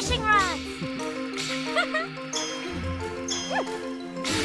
fishing rods.